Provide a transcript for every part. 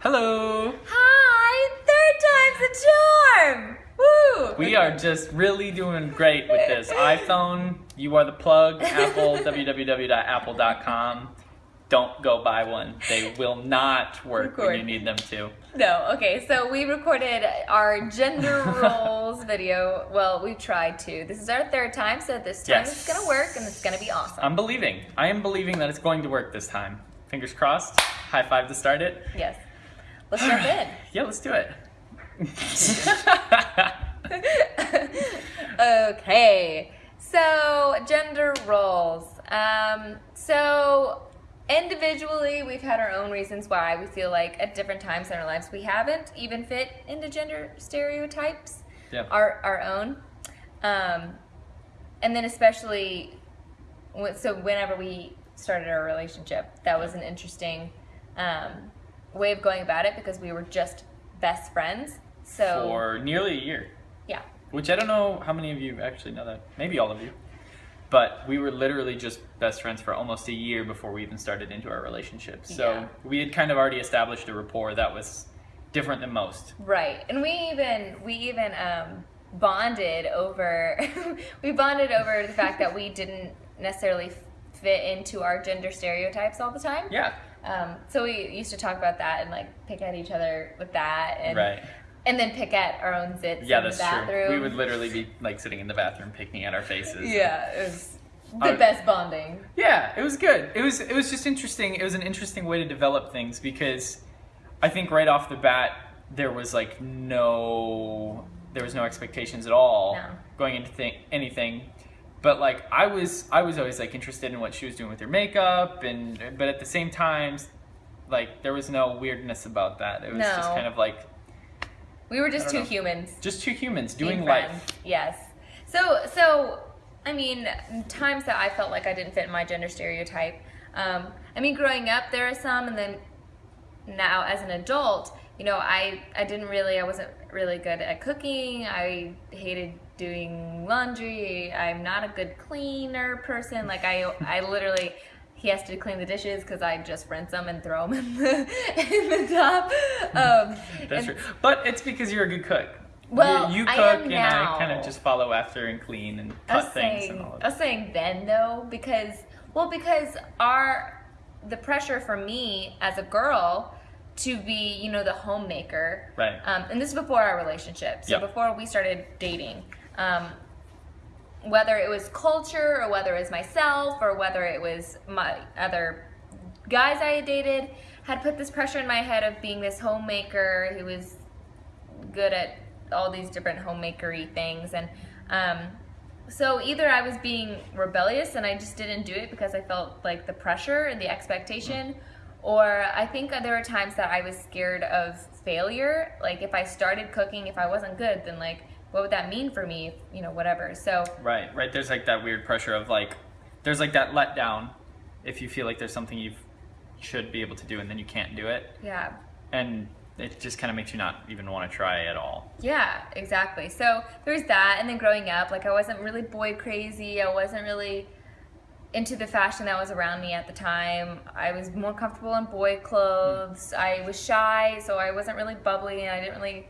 Hello! Hi! Third time's a charm! Woo! We are just really doing great with this. iPhone, you are the plug. Apple, www.apple.com. Don't go buy one. They will not work when you need them to. No, okay, so we recorded our gender roles video. Well, we tried to. This is our third time, so this time Yes. it's gonna work and it's gonna be awesome. I'm believing. I am believing that it's going to work this time. Fingers crossed. High five to start it. yes. Let's jump in. Yeah, let's do it. okay, so gender roles. Um, so individually, we've had our own reasons why we feel like at different times in our lives we haven't even fit into gender stereotypes, Yeah. our our own. Um, and then especially, so whenever we started our relationship, that was an interesting um, way of going about it because we were just best friends. So For nearly a year. yeah. Which I don't know how many of you actually know that. Maybe all of you. But we were literally just best friends for almost a year before we even started into our relationship. So Yeah. we had kind of already established a rapport that was different than most. Right, and we even we even um, bonded over we bonded over the fact that we didn't necessarily fit into our gender stereotypes all the time. Yeah. Um, so we used to talk about that and like pick at each other with that, and Right. and then pick at our own zits Yeah, in the that's bathroom. true. We would literally be like sitting in the bathroom picking at our faces. Yeah, it was the I- best bonding. Yeah, it was good. It was it was just interesting. It was an interesting way to develop things because I think right off the bat there was like no there was no expectations at all No. going into th- anything. But like I was I was always like interested in what she was doing with her makeup and but at the same time like there was no weirdness about that. It was just kind of like We were just two know. humans. just two humans doing life. Yes. So so I mean, times that I felt like I didn't fit in my gender stereotype. Um, I mean, growing up there are some, and then now as an adult, you know, I I didn't really, I wasn't really good at cooking. I hated doing laundry. I'm not a good cleaner person. Like I I literally. He has to clean the dishes because I just rinse them and throw them in the in the top. Um, That's and- true. But it's because you're a good cook. Well, you, you I cook am and now. I kind of just follow after and clean and I cut things saying, and all of that. I was saying then though because well because our the pressure for me as a girl to be you know the homemaker Right. um, and this is before our relationship so Yep. before we started dating um, whether it was culture or whether it was myself or whether it was my other guys I had dated had put this pressure in my head of being this homemaker who was good at all these different homemakery things. And um, so either I was being rebellious and I just didn't do it because I felt like the pressure and the expectation or I think there were times that I was scared of failure. Like if I started cooking if I wasn't good then like what would that mean for me you know whatever so Right, right. There's like that weird pressure of like, there's like that letdown if you feel like there's something you should be able to do and then you can't do it. yeah And it just kind of makes you not even want to try at all. Yeah, exactly. So there's that, and then growing up, like I wasn't really boy crazy. I wasn't really into the fashion that was around me at the time. I was more comfortable in boy clothes. I was shy, so I wasn't really bubbly, and I didn't really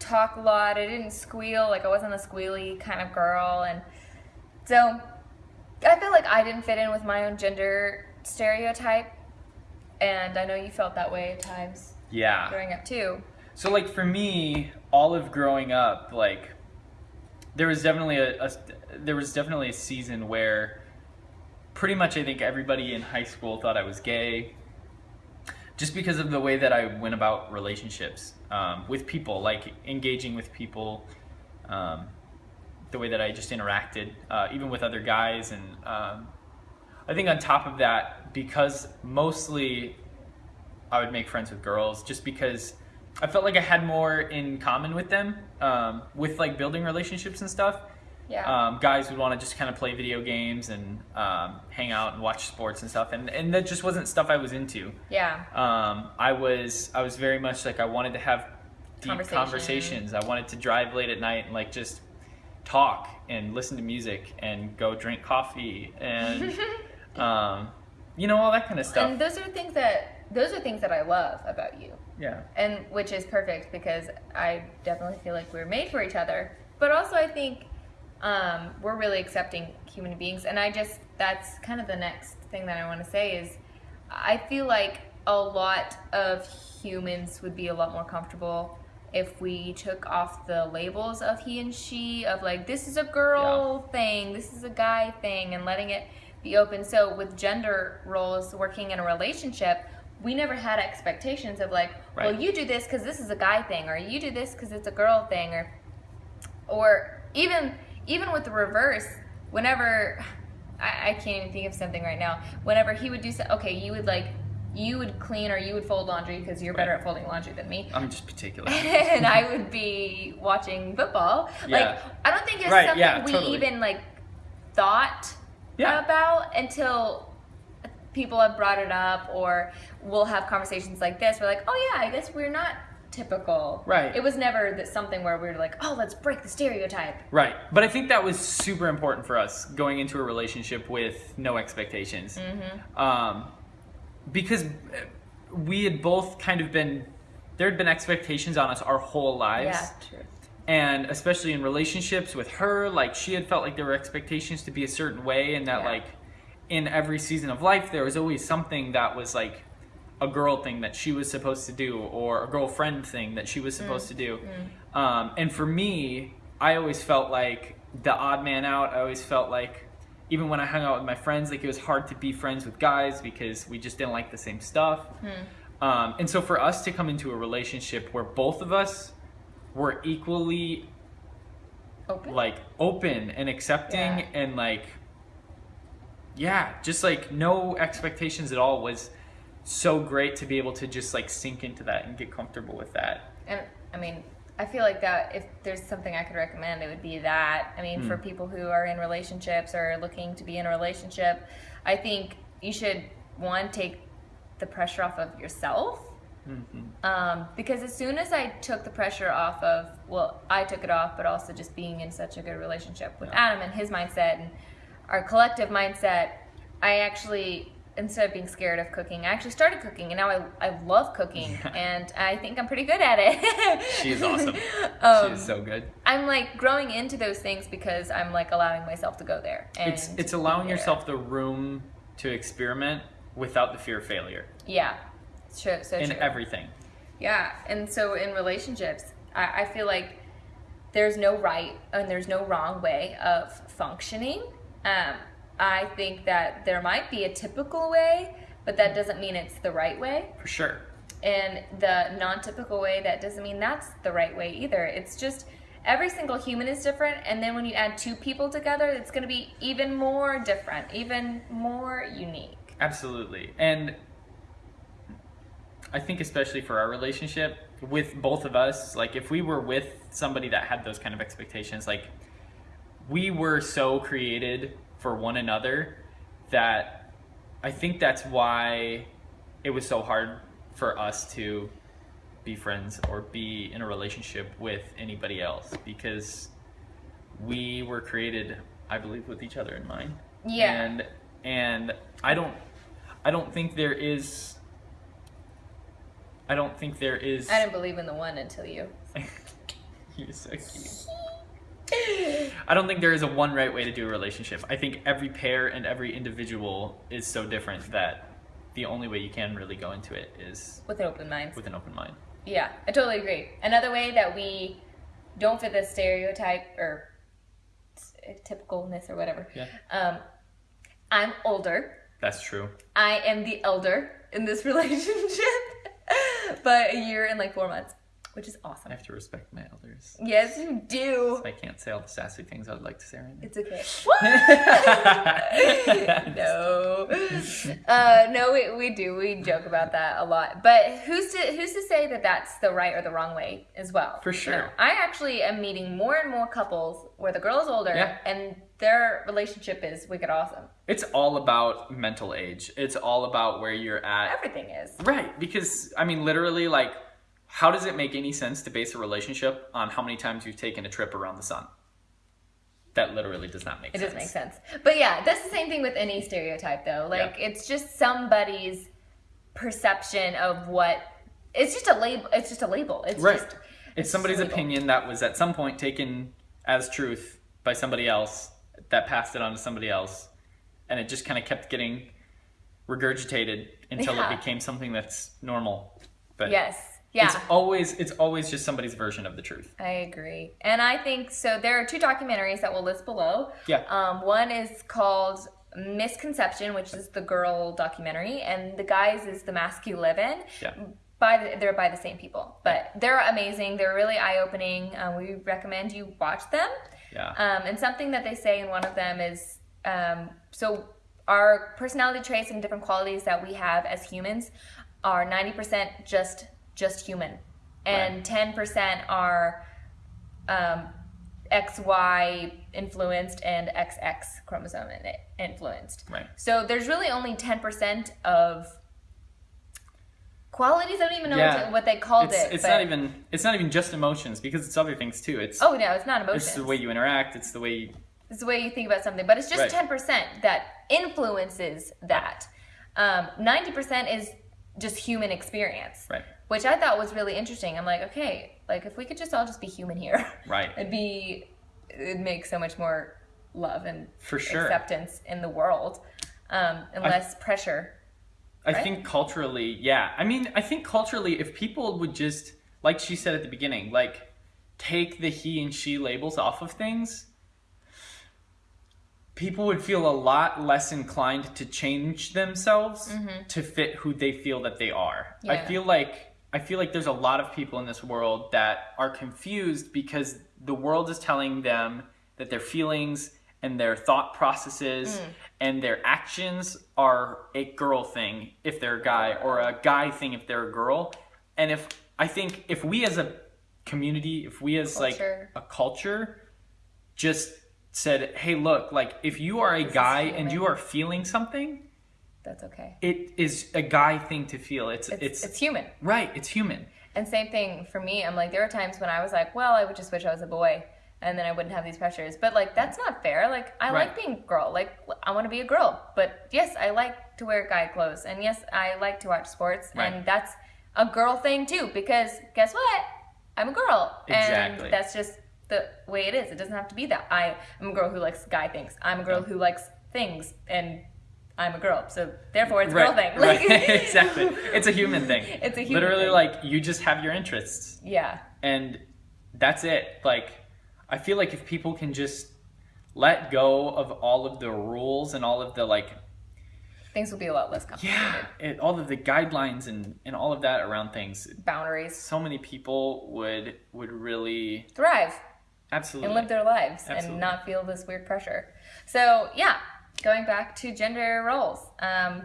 talk a lot. I didn't squeal. Like I wasn't a squealy kind of girl, and so I feel like I didn't fit in with my own gender stereotype. And I know you felt that way at times Yeah. growing up too. So like for me, all of growing up, like there was definitely a, a there was definitely a season where pretty much I think everybody in high school thought I was gay, just because of the way that I went about relationships um, with people, like engaging with people, um, the way that I just interacted, uh, even with other guys, and um, I think on top of that, because mostly I would make friends with girls just because I felt like I had more in common with them, um, with like building relationships and stuff. Yeah. Um, guys would want to just kind of play video games and um, hang out and watch sports and stuff, and, and that just wasn't stuff I was into. yeah. Um, I was I was very much like I wanted to have deep Conversation. conversations. I wanted to drive late at night and like just talk and listen to music and go drink coffee and um, you know all that kind of stuff. And those are things that those are things that I love about you. Yeah. and which is perfect because I definitely feel like we're made for each other. But also, I think um, we're really accepting human beings, and I just that's kind of the next thing that I want to say is I feel like a lot of humans would be a lot more comfortable if we took off the labels of he and she of like this is a girl thing this is a guy thing and letting it be open. So with gender roles working in a relationship we never had expectations of like well you do this because this is a guy thing or you do this because it's a girl thing or or even even with the reverse whenever I, I can't even think of something right now whenever he would do so okay you would like you would clean or you would fold laundry because you're better at folding laundry than me I'm just particular. and I would be watching football. Yeah. Like I don't think it's Right, something yeah, we totally. even like thought Yeah. about until people have brought it up or we'll have conversations like this. We're like, oh yeah, I guess we're not typical. Right. It was never that something where we were like, oh, let's break the stereotype. Right. But I think that was super important for us going into a relationship with no expectations. Um, because we had both kind of been, there had been expectations on us our whole lives. Yeah, true. And especially in relationships with her, like she had felt like there were expectations to be a certain way, and that Yeah. like in every season of life, there was always something that was like a girl thing that she was supposed to do, or a girlfriend thing that she was supposed to do. Um, and for me, I always felt like the odd man out. I always felt like even when I hung out with my friends, like it was hard to be friends with guys because we just didn't like the same stuff. Um, and so for us to come into a relationship where both of us were equally Open. like open and accepting Yeah. and like yeah just like no expectations at all was so great to be able to just like sink into that and get comfortable with that And I mean, I feel like that if there's something I could recommend, it would be that. I mean, for Hmm. people who are in relationships or looking to be in a relationship, I think you should one take the pressure off of yourself. Mhm. Um, because as soon as I took the pressure off of, well, I took it off, but also just being in such a good relationship with Yeah. Adam and his mindset and our collective mindset, I actually, instead of being scared of cooking, I actually started cooking and now I, I love cooking Yeah. and I think I'm pretty good at it. She's awesome. um, she is so good I'm like growing into those things because I'm like allowing myself to go there. And it's it's allowing yourself the room to experiment without the fear of failure Yeah. So, so in true. everything Yeah, and so in relationships, I, I feel like there's no right and there's no wrong way of functioning. Um, I think that there might be a typical way, but that doesn't mean it's the right way. for sure And the non typical way, that doesn't mean that's the right way either. It's just every single human is different, and then when you add two people together, it's going to be even more different, even more unique. Absolutely. And I think especially for our relationship with both of us, like if we were with somebody that had those kind of expectations, like we were so created for one another that I think that's why it was so hard for us to be friends or be in a relationship with anybody else because we were created, I believe, with each other in mind. Yeah. And and I don't I don't think there is I don't think there is I didn't believe in the one until you. You're so cute. I don't think there is a one right way to do a relationship. I think every pair and every individual is so different that the only way you can really go into it is With an open mind. with an open mind. Yeah, I totally agree. Another way that we don't fit the stereotype or typicalness or whatever. Yeah. Um, I'm older. That's true. I am the elder in this relationship, but a year and like four months, which is awesome. I have to respect my elders. Yes, you do. I can't say all the sassy things I would like to say right now. It's okay. What? no, uh, no, we, we do. We joke about that a lot. But who's to who's to say that that's the right or the wrong way as well? For sure. I actually am meeting more and more couples where the girl is older Yeah. and their relationship is wicked awesome. It's all about mental age. It's all about where you're at. Everything is. Right, because I mean, literally, like, how does it make any sense to base a relationship on how many times you've taken a trip around the sun? That literally does not make It sense. It does make sense. But yeah, that's the same thing with any stereotype though. Like Yeah. it's just somebody's perception of what it's just a label. It's just a label. It's Right. just It's just somebody's opinion that was at some point taken as truth by somebody else that passed it on to somebody else, and it just kind of kept getting regurgitated until Yeah. it became something that's normal. But yes, yeah. it's always it's always just somebody's version of the truth. I agree. And I think so. There are two documentaries that we'll list below. Yeah. Um, one is called Misconception, which is the girl documentary, and the guys is The Mask You Live In. Yeah. By the, they're by the same people, but they're amazing. They're really eye opening. Um, we recommend you watch them. Yeah. Um, and something that they say in one of them is um, so our personality traits and different qualities that we have as humans are 90% just just human and 10% are um, XY influenced and XX chromosome influenced. Right. So there's really only 10% of qualities. I don't even know Yeah. what, what they called it's it. it's but- not even it's not even just emotions because it's other things too. It's Oh no, it's not emotions. it's the way you interact. It's the way you, It's the way you think about something, but it's just Right. ten percent that influences that. Um, Ninety percent is just human experience, right. Which I thought was really interesting. I'm like, okay, like if we could just all just be human here, Right. it'd be it'd make so much more love and For sure. acceptance in the world, um, and I- less pressure. I Right? think culturally, yeah. I mean, I think culturally, if people would just, like she said at the beginning, like take the he and she labels off of things, people would feel a lot less inclined to change themselves to fit who they feel that they are. I feel like I feel like there's a lot of people in this world that are confused because the world is telling them that their feelings and their thought processes and their actions are a girl thing if they're a guy or a guy thing if they're a girl. And if I think if we as a community, if we as Culture. like a culture just said, "Hey, look, like if you are a guy and you are feeling something, That's okay. it is a guy thing to feel. It's It's, it's, it's human. right. It's human. And same thing for me. I'm like, there are times when I was like, well, I would just wish I was a boy and then I wouldn't have these pressures. But like, that's not fair. Like, I like being a girl. Like, I want to be a girl. But yes, I like to wear guy clothes. And yes, I like to watch sports. Right. And that's a girl thing too. Because guess what? I'm a girl. Exactly. And that's just the way it is. It doesn't have to be that. I am a girl who likes guy things. I'm a girl who likes things. And I'm a girl. So therefore, it's a girl thing. right. Exactly. It's a human thing. It's a human thing. Literally, thing. like you just have your interests, yeah. and that's it. Like, I feel like if people can just let go of all of the rules and all of the like, Things will be a lot less complicated. yeah, it, all of the guidelines and and all of that around things, Boundaries. so many people would would really thrive absolutely and live their lives Absolutely. and not feel this weird pressure. So yeah, going back to gender roles, um,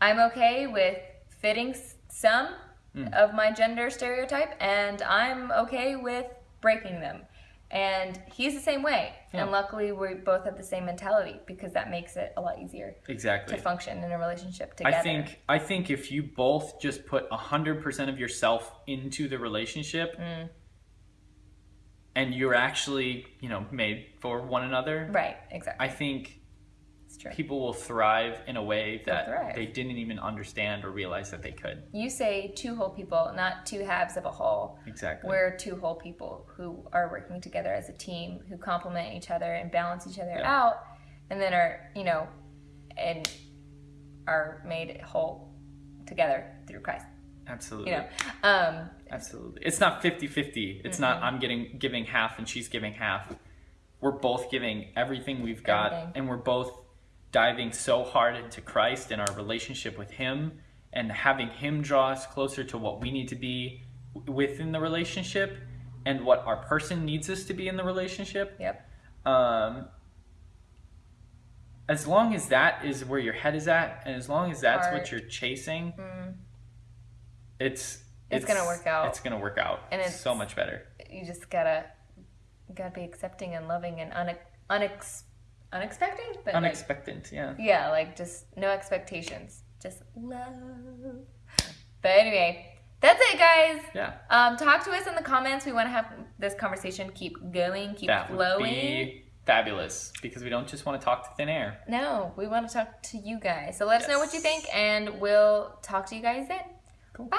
I'm okay with fitting some Hmm. of my gender stereotype, and I'm okay with breaking them. And he's the same way. Yeah. And luckily, we both have the same mentality because that makes it a lot easier exactly. to function in a relationship together. I think I think if you both just put hundred percent of yourself into the relationship, Mm. and you're actually you know made for one another, Right, exactly. I think people will thrive in a way that they didn't even understand or realize that they could. You say two whole people, not two halves of a whole. Exactly. We're two whole people who are working together as a team, who complement each other and balance each other Yeah. out, and then are you know, and are made whole together through Christ. Absolutely. You know, um, Absolutely. It's not 50-50. It's not I'm getting giving half and she's giving half. We're both giving everything we've got Everything. and we're both diving so hard into Christ and our relationship with him and having him draw us closer to what we need to be within the relationship and what our person needs us to be in the relationship. yep, Um as long as that is where your head is at and as long as that's Heart. what you're chasing, Mm. it's It's gonna work out. It's gonna work out. And it's- so much better. you just gotta gotta be accepting and loving and une- unex- unexpected, but like, Unexpected, yeah. Yeah, like just no expectations, just love. But anyway, that's it, guys. Yeah. Um, talk to us in the comments. We want to have this conversation keep going, keep That would flowing. be fabulous because we don't just want to talk to thin air. No, we want to talk to you guys. So let us know what you think, and we'll talk to you guys then. Cool. Bye.